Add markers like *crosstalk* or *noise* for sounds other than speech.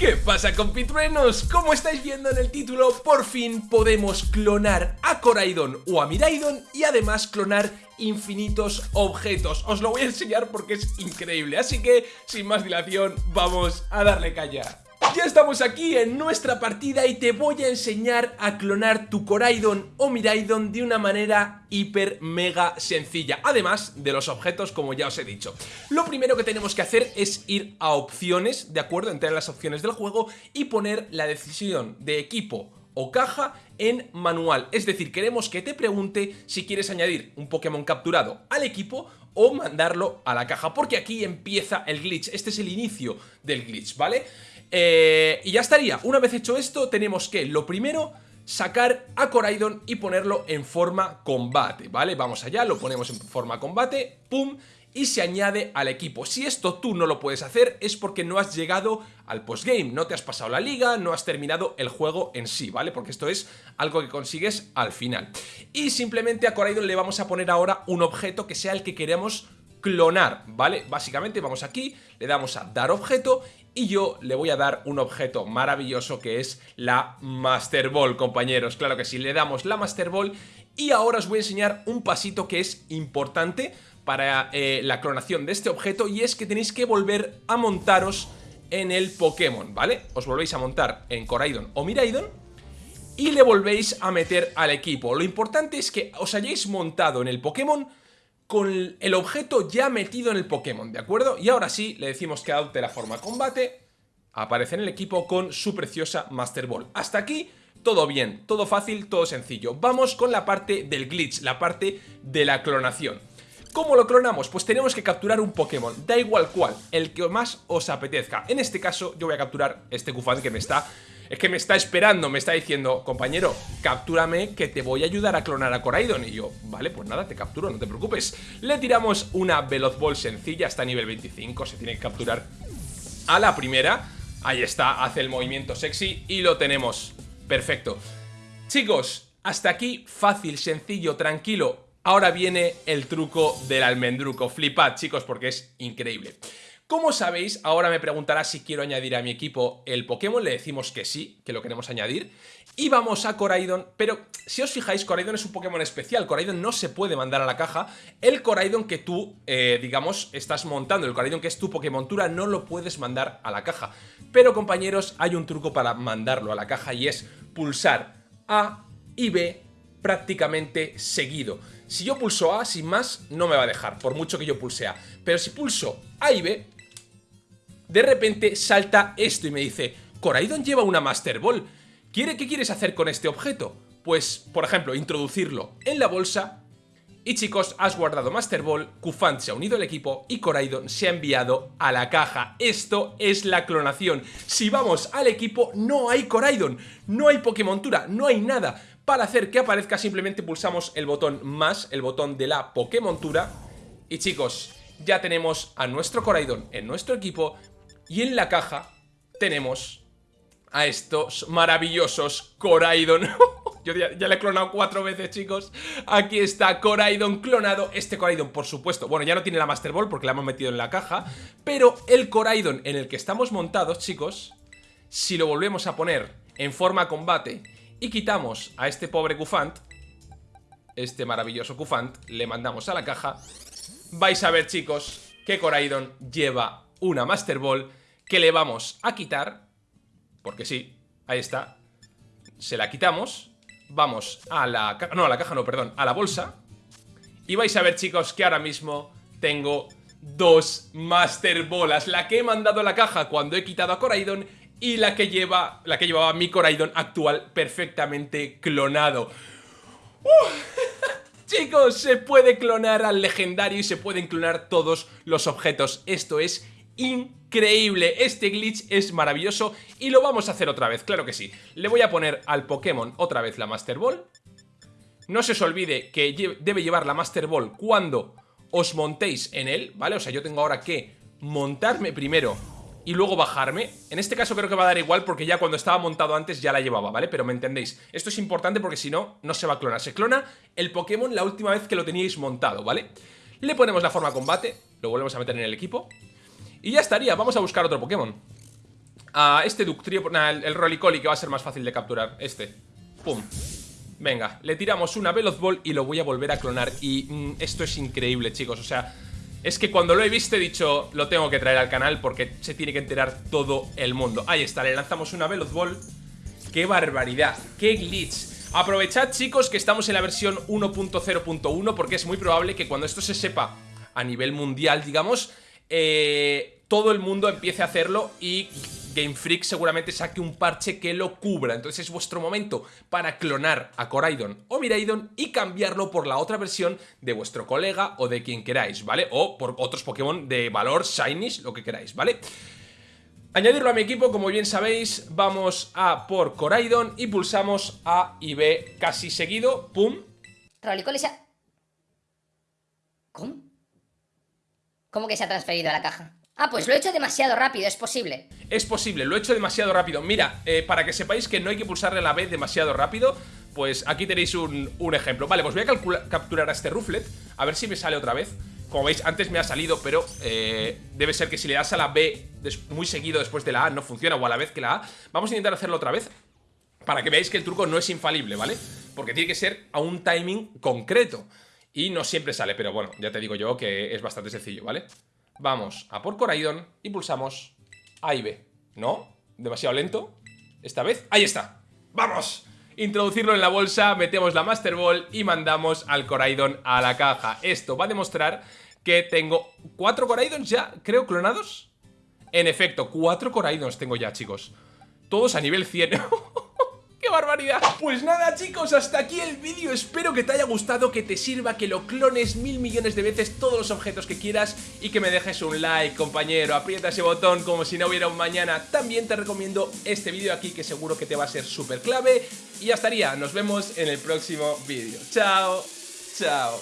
¿Qué pasa compitruenos? Como estáis viendo en el título, por fin podemos clonar a Coraidon o a Miraidon y además clonar infinitos objetos. Os lo voy a enseñar porque es increíble, así que sin más dilación vamos a darle calla. Ya estamos aquí en nuestra partida y te voy a enseñar a clonar tu Coraidon o Miraidon de una manera hiper mega sencilla, además de los objetos como ya os he dicho. Lo primero que tenemos que hacer es ir a opciones, ¿de acuerdo? Entrar en las opciones del juego y poner la decisión de equipo o caja en manual. Es decir, queremos que te pregunte si quieres añadir un Pokémon capturado al equipo o mandarlo a la caja, porque aquí empieza el glitch. Este es el inicio del glitch, ¿vale? Eh, y ya estaría. Una vez hecho esto, tenemos que, lo primero, sacar a Coraidon y ponerlo en forma combate, ¿vale? Vamos allá, lo ponemos en forma combate, pum, y se añade al equipo. Si esto tú no lo puedes hacer es porque no has llegado al postgame, no te has pasado la liga, no has terminado el juego en sí, ¿vale? Porque esto es algo que consigues al final. Y simplemente a Coraidon le vamos a poner ahora un objeto que sea el que queremos clonar, ¿vale? Básicamente vamos aquí, le damos a dar objeto y yo le voy a dar un objeto maravilloso que es la Master Ball, compañeros. Claro que sí, le damos la Master Ball y ahora os voy a enseñar un pasito que es importante para eh, la clonación de este objeto y es que tenéis que volver a montaros en el Pokémon, ¿vale? Os volvéis a montar en Coraidon o Miraidon y le volvéis a meter al equipo. Lo importante es que os hayáis montado en el Pokémon con el objeto ya metido en el Pokémon, ¿de acuerdo? Y ahora sí, le decimos que adopte la forma combate, aparece en el equipo con su preciosa Master Ball. Hasta aquí, todo bien, todo fácil, todo sencillo. Vamos con la parte del glitch, la parte de la clonación. ¿Cómo lo clonamos? Pues tenemos que capturar un Pokémon, da igual cuál, el que más os apetezca. En este caso, yo voy a capturar este Kufan que me está es que me está esperando, me está diciendo, compañero, captúrame que te voy a ayudar a clonar a Coraidon. Y yo, vale, pues nada, te capturo, no te preocupes. Le tiramos una Veloz Ball sencilla, hasta nivel 25, se tiene que capturar a la primera. Ahí está, hace el movimiento sexy y lo tenemos. Perfecto. Chicos, hasta aquí fácil, sencillo, tranquilo. Ahora viene el truco del almendruco. Flipad, chicos, porque es increíble. Como sabéis, ahora me preguntará si quiero añadir a mi equipo el Pokémon, le decimos que sí, que lo queremos añadir. Y vamos a Coraidon, pero si os fijáis, Coraidon es un Pokémon especial, Coraidon no se puede mandar a la caja. El Coraidon que tú, eh, digamos, estás montando, el Coraidon que es tu Pokémontura, no lo puedes mandar a la caja. Pero compañeros, hay un truco para mandarlo a la caja y es pulsar A y B prácticamente seguido. Si yo pulso A sin más, no me va a dejar, por mucho que yo pulse A. Pero si pulso A y B, de repente salta esto y me dice Coraidon lleva una Master Ball. ¿Quiere, ¿Qué quieres hacer con este objeto? Pues, por ejemplo, introducirlo en la bolsa y chicos, has guardado Master Ball, Kufant se ha unido al equipo y Coraidon se ha enviado a la caja. Esto es la clonación. Si vamos al equipo, no hay Coraidon, no hay Pokémontura, no hay nada. Para hacer que aparezca simplemente pulsamos el botón más, el botón de la Pokémontura. Y chicos, ya tenemos a nuestro Coraidon en nuestro equipo y en la caja tenemos a estos maravillosos Coraidon. *laughs* Yo ya, le he clonado cuatro veces, chicos. Aquí está Coraidon clonado. Este Coraidon, por supuesto, bueno, ya no tiene la Master Ball porque la hemos metido en la caja. Pero el Coraidon en el que estamos montados, chicos, si lo volvemos a poner en forma combate y quitamos a este pobre Kufant, este maravilloso Kufant, le mandamos a la caja, vais a ver, chicos, que Coraidon lleva una Master Ball que le vamos a quitar, porque sí, ahí está, se la quitamos, vamos a la caja, no, a la caja no, perdón, a la bolsa, y vais a ver chicos que ahora mismo tengo dos Master Bolas, la que he mandado a la caja cuando he quitado a Coraidon y la que lleva, la que llevaba mi Coraidon actual perfectamente clonado. *laughs* Chicos, se puede clonar al legendario y se pueden clonar todos los objetos. Esto es increíble. Este glitch es maravilloso y lo vamos a hacer otra vez, claro que sí. Le voy a poner al Pokémon otra vez la Master Ball. No se os olvide que debe llevar la Master Ball cuando os montéis en él, ¿vale? O sea, yo tengo ahora que montarme primero y luego bajarme. En este caso creo que va a dar igual porque ya cuando estaba montado antes ya la llevaba, ¿vale? Pero me entendéis. Esto es importante porque si no, no se va a clonar. Se clona el Pokémon la última vez que lo teníais montado, ¿vale? Le ponemos la forma combate, lo volvemos a meter en el equipo y ya estaría, vamos a buscar otro Pokémon a este Ductrio, el, el Rolicoli que va a ser más fácil de capturar, este. Pum. Venga, le tiramos una Veloz Ball y lo voy a volver a clonar. Y mm, esto es increíble, chicos. O sea, es que cuando lo he visto he dicho, lo tengo que traer al canal porque se tiene que enterar todo el mundo. Ahí está, le lanzamos una Veloz Ball. ¡Qué barbaridad! ¡Qué glitch! Aprovechad, chicos, que estamos en la versión 1.0.1 porque es muy probable que cuando esto se sepa a nivel mundial, digamos, eh, todo el mundo empiece a hacerlo y Game Freak seguramente saque un parche que lo cubra. Entonces es vuestro momento para clonar a Coraidon o Miraidon y cambiarlo por la otra versión de vuestro colega o de quien queráis, ¿vale? O por otros Pokémon de valor, Shinies, lo que queráis, ¿vale? Añadirlo a mi equipo, como bien sabéis, vamos a por Coraidon y pulsamos A y B casi seguido. ¡Pum! ¿Cómo? ¿Cómo que se ha transferido a la caja? Ah, pues lo he hecho demasiado rápido, es posible. Es posible, lo he hecho demasiado rápido. Mira, eh, para que sepáis que no hay que pulsarle la B demasiado rápido, pues aquí tenéis un, ejemplo. Vale, pues voy a capturar a este Rufflet, a ver si me sale otra vez. Como veis, antes me ha salido, pero eh, debe ser que si le das a la B muy seguido después de la A no funciona, o a la vez que la A. Vamos a intentar hacerlo otra vez, para que veáis que el truco no es infalible, ¿vale? Porque tiene que ser a un timing concreto. Y no siempre sale, pero bueno, ya te digo yo que es bastante sencillo, ¿vale? Vamos a por Coraidon y pulsamos A y B. ¿No? Demasiado lento. Esta vez, ahí está. ¡Vamos! Introducirlo en la bolsa, metemos la Master Ball y mandamos al Coraidon a la caja. Esto va a demostrar que tengo cuatro Coraidons ya, creo, clonados. En efecto, cuatro Coraidons tengo ya, chicos. Todos a nivel 100. *laughs* barbaridad! Pues nada chicos, hasta aquí el vídeo. Espero que te haya gustado, que te sirva Que lo clones mil millones de veces Todos los objetos que quieras Y que me dejes un like, compañero. Aprieta ese botón como si no hubiera un mañana. También te recomiendo este vídeo aquí Que seguro que te va a ser súper clave Y ya estaría, nos vemos en el próximo vídeo. Chao, chao